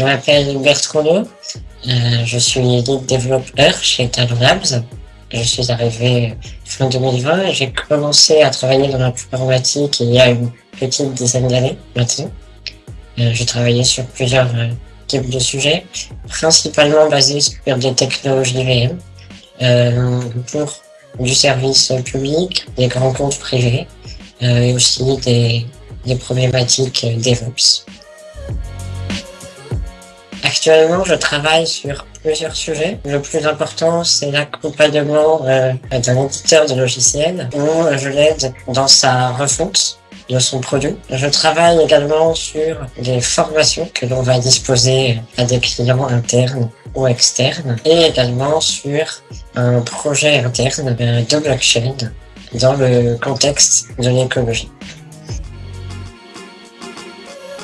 Je m'appelle Bertrand euh, je suis lead développeur chez Talon Labs. Je suis arrivé fin 2020 et j'ai commencé à travailler dans l'informatique il y a une petite dizaine d'années maintenant. Euh, j'ai travaillé sur plusieurs euh, types de sujets, principalement basés sur des technologies VM, pour du service public, des grands comptes privés, et aussi des problématiques DevOps. Actuellement, je travaille sur plusieurs sujets. Le plus important, c'est l'accompagnement euh, d'un éditeur de logiciels où je l'aide dans sa refonte de son produit. Je travaille également sur des formations que l'on va disposer à des clients internes ou externes et également sur un projet interne de blockchain dans le contexte de l'écologie.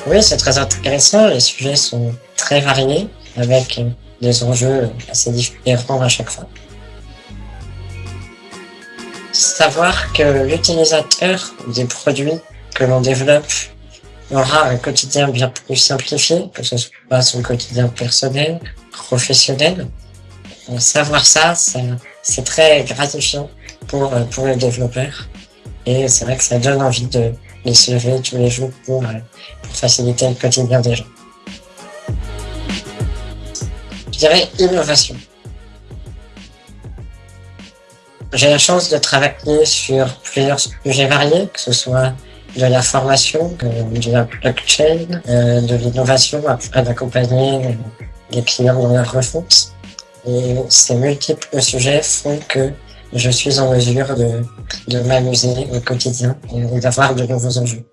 Oui, c'est très intéressant. Les sujets sont très variés avec des enjeux assez différents à chaque fois. Savoir que l'utilisateur des produits que l'on développe aura un quotidien bien plus simplifié, que ce soit son quotidien personnel, professionnel. Savoir ça, c'est très gratifiant pour, pour le développeur. Et c'est vrai que ça donne envie de les se lever tous les jours pour faciliter le quotidien des gens. Je dirais innovation. J'ai la chance de travailler sur plusieurs sujets variés, que ce soit de la formation, de la blockchain, euh, de l'innovation, afin d'accompagner les clients dans leur refonte. Et ces multiples sujets font que je suis en mesure de, de m'amuser au quotidien et d'avoir de nouveaux enjeux.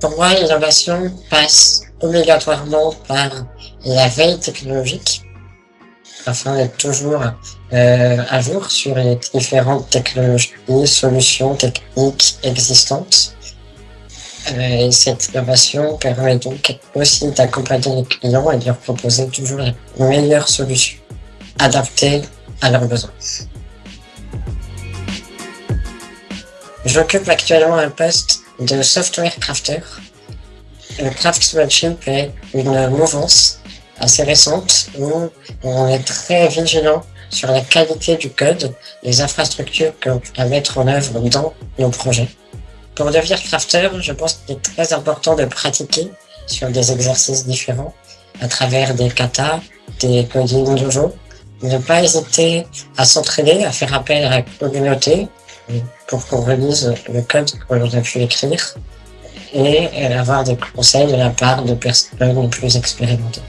Pour moi, l'innovation passe obligatoirement par la veille technologique afin d'être toujours euh, à jour sur les différentes technologies, solutions techniques existantes. Euh, et cette innovation permet donc aussi d'accompagner les clients et de leur proposer toujours les meilleures solutions adaptées à leurs besoins. J'occupe actuellement un poste de software crafter. Le craftsmanship est une mouvance assez récente où on est très vigilant sur la qualité du code, les infrastructures qu'on va mettre en œuvre dans nos projets. Pour devenir crafter, je pense qu'il est très important de pratiquer sur des exercices différents à travers des katas, des coding dojo. Ne pas hésiter à s'entraîner, à faire appel à la communauté pour qu'on relise le code que l'on a pu écrire et avoir des conseils de la part de personnes plus expérimentées.